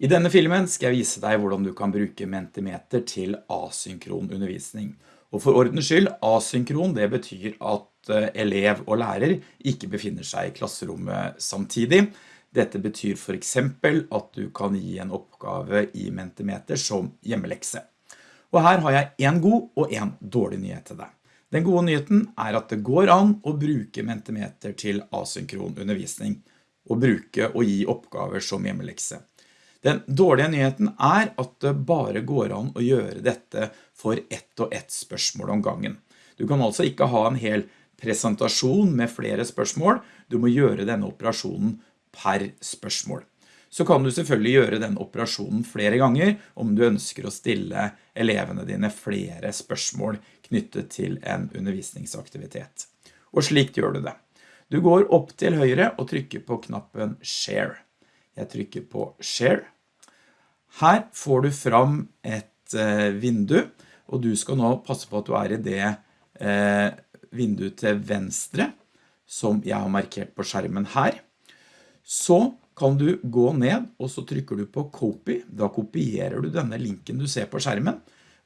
I denne filmen skal jeg vise deg hvordan du kan bruke Mentimeter til asynkron undervisning. Og for ordens skyld, asynkron det betyr at eh, elev og lærer ikke befinner seg i klasserommet samtidig. Dette betyr for eksempel at du kan gi en oppgave i Mentimeter som hjemmelekse. Og her har jeg en god og en dårlig nyhet til deg. Den gode nyheten er at det går an å bruke Mentimeter til asynkron undervisning, og bruke og gi oppgaver som hjemmelekse. Den dårlige nyheten er at det bare går an å gjøre dette for ett og ett spørsmål om gangen. Du kan altså ikke ha en hel presentasjon med flere spørsmål, du må gjøre denne operasjonen per spørsmål. Så kan du selvfølgelig gjøre den operasjonen flere ganger om du ønsker å stille elevene dine flere spørsmål knyttet til en undervisningsaktivitet. Og slikt gjør du det. Du går opp til høyre og trykker på knappen Share. Jeg trykker på Share. Her får du fram et eh, vindu, og du skal nå passe på at du er i det eh, vinduet til venstre, som jeg har markert på skjermen her. Så kan du gå ned, og så trykker du på Copy. Da kopierer du denne linken du ser på skjermen,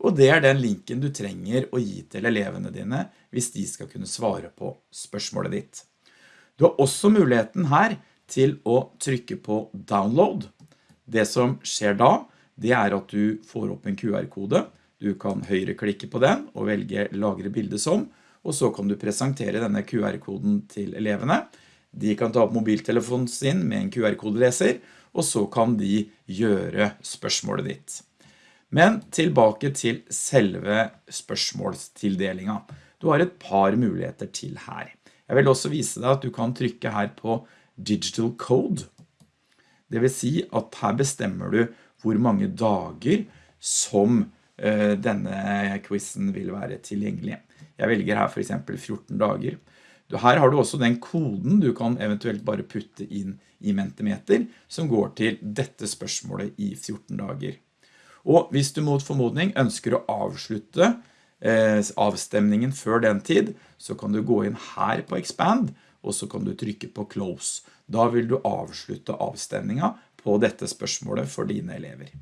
og det er den linken du trenger å gi til elevene dine hvis de skal kunne svare på spørsmålet ditt. Du har også muligheten her til å trykke på download. Det som skjer da, det er at du får opp en QR-kode. Du kan høyreklikke på den og velge lagre bilde som, og så kan du presentere denne QR-koden til elevene. De kan ta opp mobiltelefonen sin med en QR-kodeleser, og så kan de gjøre spørsmålet ditt. Men tilbake til selve spørsmålstildelingen. Du har et par muligheter til her. Jeg vil også vise deg at du kan trykke her på digital code. Det vil si at her bestemmer du hvor mange dager som uh, denne quizen vil være tilgjengelig. Jeg velger her for eksempel 14 dager. Her har du også den koden du kan eventuelt bare putte inn i Mentimeter, som går til dette spørsmålet i 14 dager. Og hvis du mot formodning ønsker å avslutte eh, avstemningen før den tid, så kan du gå inn her på Expand, og så kan du trykke på Close. Da vil du avslutte avstemningen på dette spørsmålet for dine elever.